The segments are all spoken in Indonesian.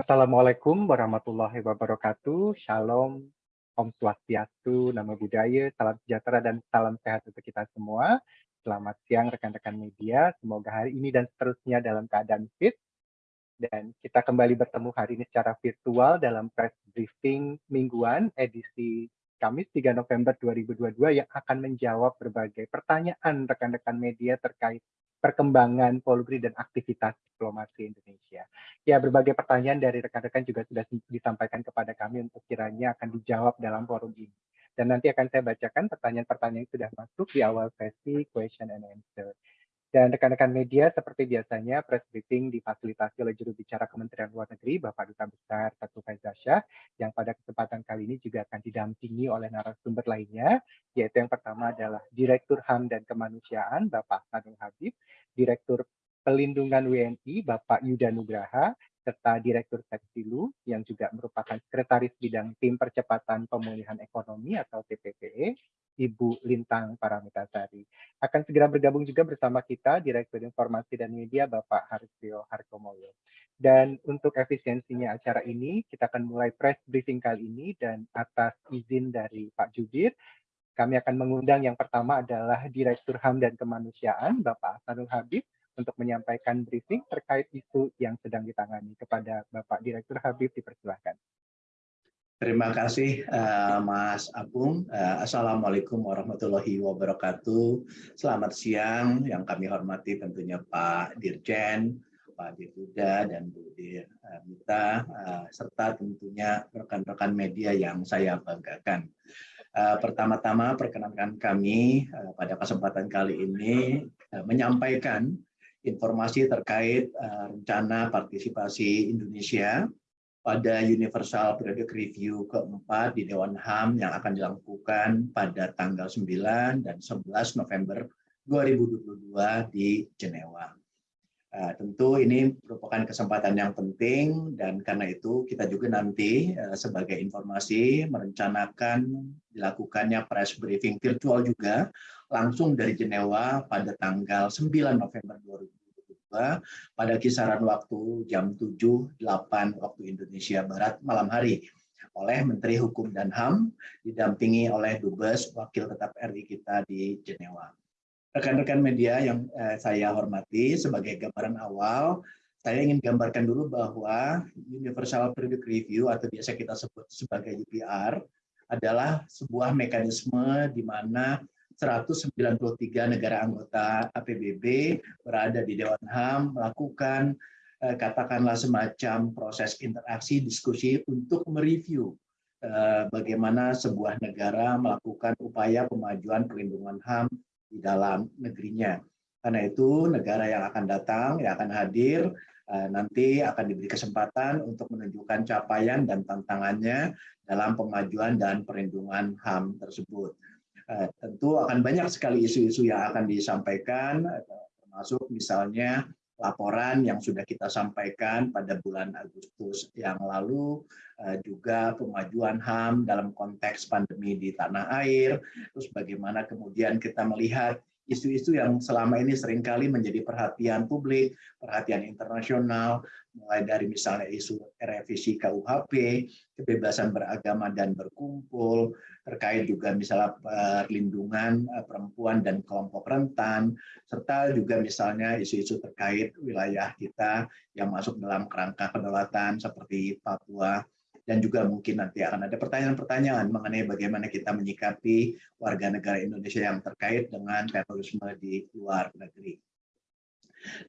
Assalamualaikum warahmatullahi wabarakatuh. Shalom, Om Swastiastu, Nama Budaya, Salam Sejahtera, dan Salam Sehat untuk kita semua. Selamat siang rekan-rekan media. Semoga hari ini dan seterusnya dalam keadaan fit. Dan kita kembali bertemu hari ini secara virtual dalam press briefing mingguan edisi Kamis 3 November 2022 yang akan menjawab berbagai pertanyaan rekan-rekan media terkait perkembangan Polri dan aktivitas diplomasi Indonesia. Ya, berbagai pertanyaan dari rekan-rekan juga sudah disampaikan kepada kami untuk kiranya akan dijawab dalam forum ini. Dan nanti akan saya bacakan pertanyaan-pertanyaan yang sudah masuk di awal sesi question and answer. Dan rekan-rekan media seperti biasanya press briefing difasilitasi oleh juru bicara Kementerian Luar Negeri Bapak Duta Besar Satu Faizasyah yang pada kesempatan kali ini juga akan didampingi oleh narasumber lainnya yaitu yang pertama adalah Direktur HAM dan Kemanusiaan Bapak Sanul Habib, Direktur Pelindungan WNI Bapak Yuda Nugraha, serta Direktur Seksilu yang juga merupakan Sekretaris Bidang Tim Percepatan Pemulihan Ekonomi atau TPPE, Ibu Lintang Paramitasari. Akan segera bergabung juga bersama kita Direktur Informasi dan Media Bapak Harisio Harkomoyo. Dan untuk efisiensinya acara ini, kita akan mulai press briefing kali ini dan atas izin dari Pak Jubir, kami akan mengundang yang pertama adalah Direktur HAM dan Kemanusiaan Bapak Hasanul Habib untuk menyampaikan briefing terkait isu yang sedang ditangani. Kepada Bapak Direktur Habib, dipersilahkan. Terima kasih uh, Mas Apung. Uh, Assalamualaikum warahmatullahi wabarakatuh. Selamat siang yang kami hormati tentunya Pak Dirjen, Pak Dirjuda, dan Bu Dir uh, Mita, uh, serta tentunya rekan-rekan media yang saya banggakan. Uh, Pertama-tama perkenankan kami uh, pada kesempatan kali ini uh, menyampaikan informasi terkait rencana partisipasi Indonesia pada Universal Periodic Review keempat di Dewan HAM yang akan dilakukan pada tanggal 9 dan 11 November 2022 di Jenewa. Uh, tentu ini merupakan kesempatan yang penting dan karena itu kita juga nanti uh, sebagai informasi merencanakan dilakukannya press briefing virtual juga langsung dari Jenewa pada tanggal 9 November 2022 pada kisaran waktu jam 7.08 waktu Indonesia Barat malam hari oleh Menteri Hukum dan HAM didampingi oleh Dubes Wakil Tetap RI kita di Jenewa. Rekan-rekan media yang eh, saya hormati, sebagai gambaran awal, saya ingin gambarkan dulu bahwa Universal Periodic Review atau biasa kita sebut sebagai UPR adalah sebuah mekanisme di mana 193 negara anggota APBB berada di Dewan HAM melakukan eh, katakanlah semacam proses interaksi diskusi untuk mereview eh, bagaimana sebuah negara melakukan upaya pemajuan perlindungan HAM di dalam negerinya. Karena itu negara yang akan datang, yang akan hadir, eh, nanti akan diberi kesempatan untuk menunjukkan capaian dan tantangannya dalam pemajuan dan perlindungan HAM tersebut. Eh, tentu akan banyak sekali isu-isu yang akan disampaikan, termasuk misalnya laporan yang sudah kita sampaikan pada bulan Agustus yang lalu, eh, juga pemajuan HAM dalam konteks pandemi di tanah air, terus bagaimana kemudian kita melihat isu-isu yang selama ini sering kali menjadi perhatian publik, perhatian internasional, mulai dari misalnya isu revisi KUHP, kebebasan beragama dan berkumpul, terkait juga misalnya perlindungan eh, perempuan dan kelompok rentan, serta juga misalnya isu-isu terkait wilayah kita yang masuk dalam kerangka kedaulatan seperti Papua, dan juga mungkin nanti akan ada pertanyaan-pertanyaan mengenai bagaimana kita menyikapi warga negara Indonesia yang terkait dengan terorisme di luar negeri.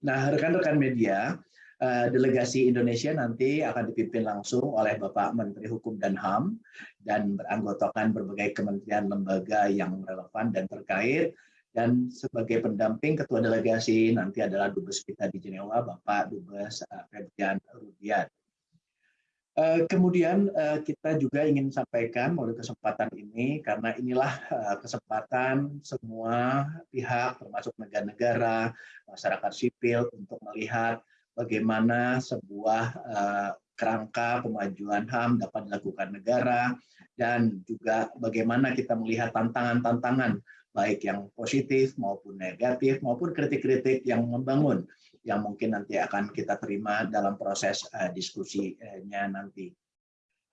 Nah, rekan-rekan media, eh, delegasi Indonesia nanti akan dipimpin langsung oleh Bapak Menteri Hukum dan HAM dan beranggotakan berbagai kementerian lembaga yang relevan dan terkait dan sebagai pendamping ketua delegasi nanti adalah dubes kita di Jenewa Bapak Dubes eh, Febrian Rudiat. Eh, kemudian eh, kita juga ingin sampaikan melalui kesempatan ini karena inilah eh, kesempatan semua pihak termasuk negara-negara, masyarakat sipil untuk melihat bagaimana sebuah kerangka pemajuan HAM dapat dilakukan negara dan juga bagaimana kita melihat tantangan-tantangan baik yang positif maupun negatif maupun kritik-kritik yang membangun yang mungkin nanti akan kita terima dalam proses diskusinya nanti.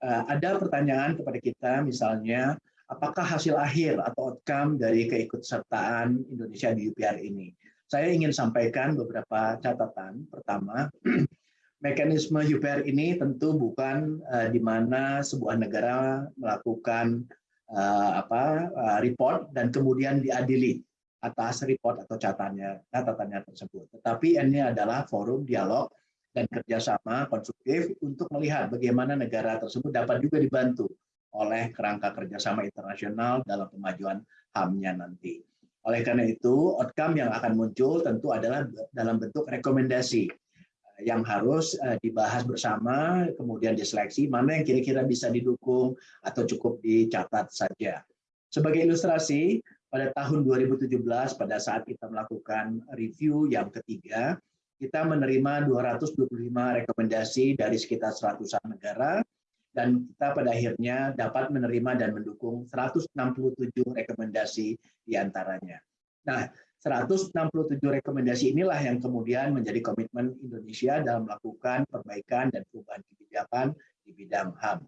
Ada pertanyaan kepada kita misalnya, apakah hasil akhir atau outcome dari keikutsertaan Indonesia di UPR ini? Saya ingin sampaikan beberapa catatan. Pertama, mekanisme UPR ini tentu bukan uh, di mana sebuah negara melakukan uh, apa uh, report dan kemudian diadili atas report atau catatannya catatannya tersebut. Tetapi ini adalah forum dialog dan kerjasama konstruktif untuk melihat bagaimana negara tersebut dapat juga dibantu oleh kerangka kerjasama internasional dalam pemajuan HAM-nya nanti. Oleh karena itu, outcome yang akan muncul tentu adalah dalam bentuk rekomendasi eh, yang harus eh, dibahas bersama, kemudian diseleksi mana yang kira-kira bisa didukung atau cukup dicatat saja. Sebagai ilustrasi, pada tahun 2017 pada saat kita melakukan review yang ketiga, kita menerima 225 rekomendasi dari sekitar 100 negara dan kita pada akhirnya dapat menerima dan mendukung 167 rekomendasi di antaranya. Nah, 167 rekomendasi inilah yang kemudian menjadi komitmen Indonesia dalam melakukan perbaikan dan perubahan kebijakan di bidang HAM.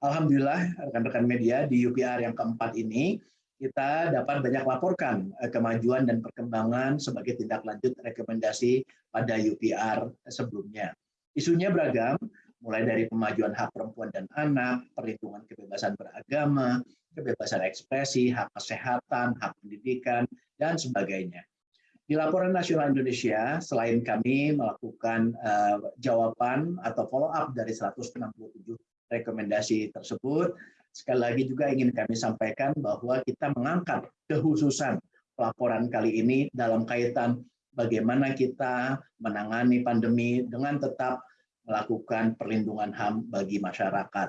Alhamdulillah, rekan-rekan media di UPR yang keempat ini, kita dapat banyak laporkan eh, kemajuan dan perkembangan sebagai tindak lanjut rekomendasi pada UPR sebelumnya. Isunya beragam, mulai dari pemajuan hak perempuan dan anak, perlindungan kebebasan beragama, kebebasan ekspresi, hak kesehatan, hak pendidikan, dan sebagainya. Di laporan nasional Indonesia, selain kami melakukan uh, jawaban atau follow up dari 167 rekomendasi tersebut, sekali lagi juga ingin kami sampaikan bahwa kita mengangkat kekhususan laporan kali ini dalam kaitan bagaimana kita menangani pandemi dengan tetap melakukan perlindungan HAM bagi masyarakat.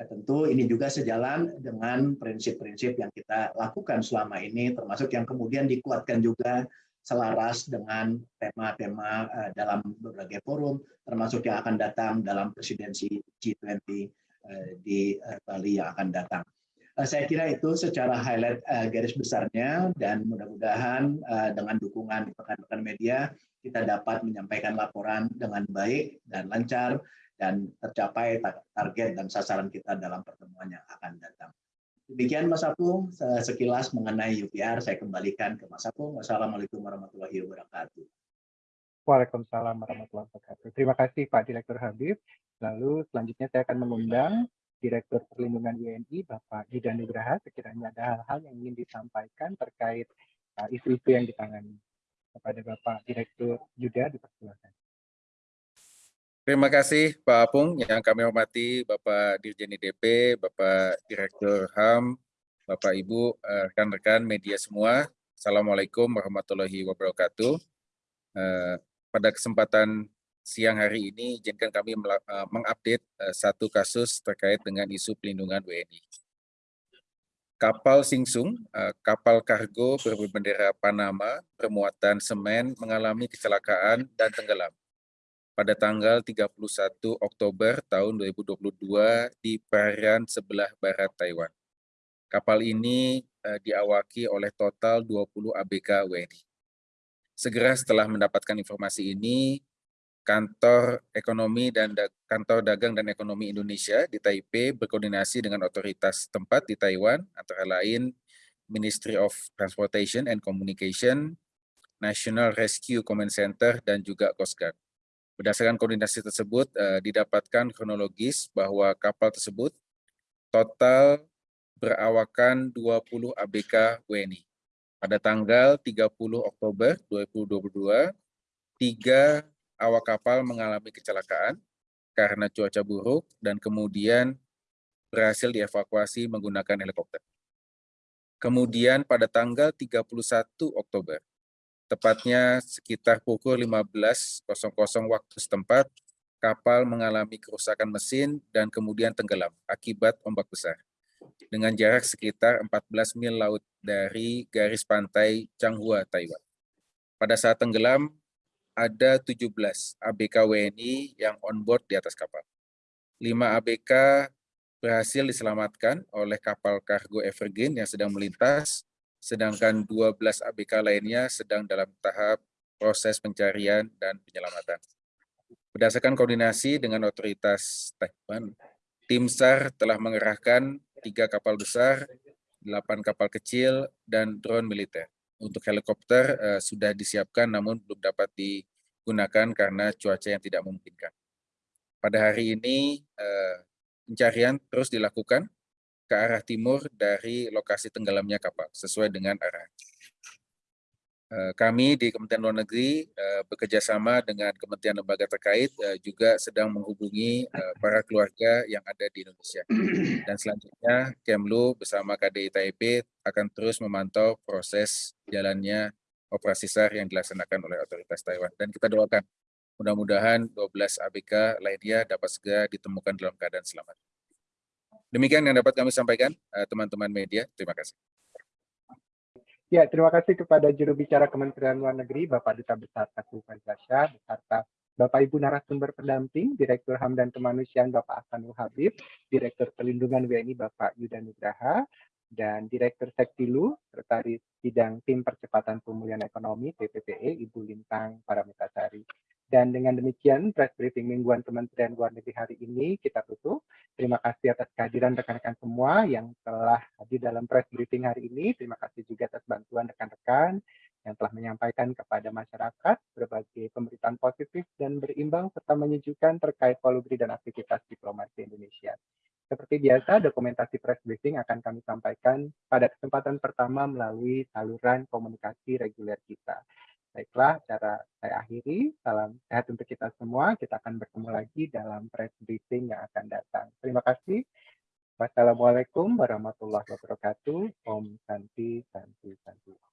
Ya, tentu ini juga sejalan dengan prinsip-prinsip yang kita lakukan selama ini, termasuk yang kemudian dikuatkan juga selaras dengan tema-tema uh, dalam berbagai forum, termasuk yang akan datang dalam presidensi G20 uh, eh, di uh, Bali yang akan datang. Uh, saya kira itu secara highlight garis besarnya dan mudah-mudahan dengan dukungan rekan-rekan media kita dapat menyampaikan laporan dengan baik dan lancar dan tercapai target dan sasaran kita dalam pertemuan yang akan datang. Demikian Mas Apung, sekilas mengenai UPR, saya kembalikan ke Mas Apung. Wassalamualaikum warahmatullahi wabarakatuh. Waalaikumsalam warahmatullahi wabarakatuh. Terima kasih Pak Direktur Habib. Lalu selanjutnya saya akan mengundang Direktur Perlindungan WNI, Bapak Yuda Nugraha, sekiranya ada hal-hal yang ingin disampaikan terkait uh, isu-isu uh, yang ditangani kepada Bapak Direktur Yuda dipersilakan. Terima kasih Pak Apung yang kami hormati Bapak Dirjen IDP, Bapak Direktur HAM, Bapak Ibu, eh, rekan-rekan media semua. Assalamualaikum warahmatullahi wabarakatuh. Eh, pada kesempatan siang hari ini, izinkan kami eh, mengupdate satu kasus terkait dengan isu pelindungan WNI kapal Singsung, uh, kapal kargo berbendera Panama bermuatan semen mengalami kecelakaan dan tenggelam pada tanggal 31 Oktober tahun 2022 di perairan sebelah barat Taiwan. Kapal ini diawaki oleh total 20 ABK WNI. Segera setelah mendapatkan informasi ini, Kantor Ekonomi dan Kantor Dagang dan Ekonomi Indonesia di Taipei berkoordinasi dengan otoritas tempat di Taiwan, antara lain Ministry of Transportation and Communication, National Rescue Command Center, dan juga Coast Guard. Berdasarkan koordinasi tersebut, uh, didapatkan kronologis bahwa kapal tersebut total berawakan 20 ABK WNI. Pada tanggal 30 Oktober 2022, tiga awak kapal mengalami kecelakaan karena cuaca buruk dan kemudian berhasil dievakuasi menggunakan helikopter. Kemudian pada tanggal 31 Oktober, tepatnya sekitar pukul 15.00 waktu setempat, kapal mengalami kerusakan mesin dan kemudian tenggelam akibat ombak besar. Dengan jarak sekitar 14 mil laut dari garis pantai Changhua, Taiwan. Pada saat tenggelam, ada 17 ABK WNI yang on board di atas kapal. 5 ABK berhasil diselamatkan oleh kapal kargo Evergreen yang sedang melintas, sedangkan 12 ABK lainnya sedang dalam tahap proses pencarian dan penyelamatan. Berdasarkan koordinasi dengan otoritas Taiwan, tim SAR telah mengerahkan tiga kapal besar, delapan kapal kecil, dan drone militer. Untuk helikopter uh, sudah disiapkan namun belum dapat digunakan karena cuaca yang tidak memungkinkan. Pada hari ini uh, pencarian terus dilakukan ke arah timur dari lokasi tenggelamnya kapal sesuai dengan arah. Eh, kami di Kementerian Luar Negeri eh, bekerja sama dengan kementerian lembaga terkait eh, juga sedang menghubungi para keluarga yang ada di Indonesia. Dan selanjutnya Kemlu bersama KDI Taipei akan terus memantau proses jalannya operasi SAR yang dilaksanakan oleh otoritas Taiwan. Dan kita doakan mudah-mudahan 12 ABK lainnya dapat segera ditemukan dalam keadaan selamat. Demikian yang dapat kami sampaikan, teman-teman media. Terima kasih. Ya, terima kasih kepada juru bicara Kementerian Luar Negeri, Bapak Duta Besar Teguh Faizasya, beserta Bapak Ibu narasumber pendamping, Direktur HAM dan Kemanusiaan Bapak Hasanul Habib, Direktur Perlindungan WNI Bapak Yuda Nugraha, dan Direktur Sektilu, Sekretaris Bidang Tim Percepatan Pemulihan Ekonomi TPPE, Ibu Lintang Paramitasari. Dan dengan demikian, press briefing mingguan Kementerian Luar Negeri hari ini kita tutup. Terima kasih atas kehadiran rekan-rekan semua yang telah hadir dalam press briefing hari ini. Terima kasih juga atas bantuan rekan-rekan yang telah menyampaikan kepada masyarakat berbagai pemberitaan positif dan berimbang serta menyejukkan terkait polugri dan aktivitas diplomasi Indonesia. Seperti biasa, dokumentasi press briefing akan kami sampaikan pada kesempatan pertama melalui saluran komunikasi reguler kita. Baiklah, cara saya akhiri. Salam sehat untuk kita semua. Kita akan bertemu lagi dalam press briefing yang akan datang. Terima kasih. Wassalamualaikum warahmatullahi wabarakatuh. Om Santi, Santi, Santi.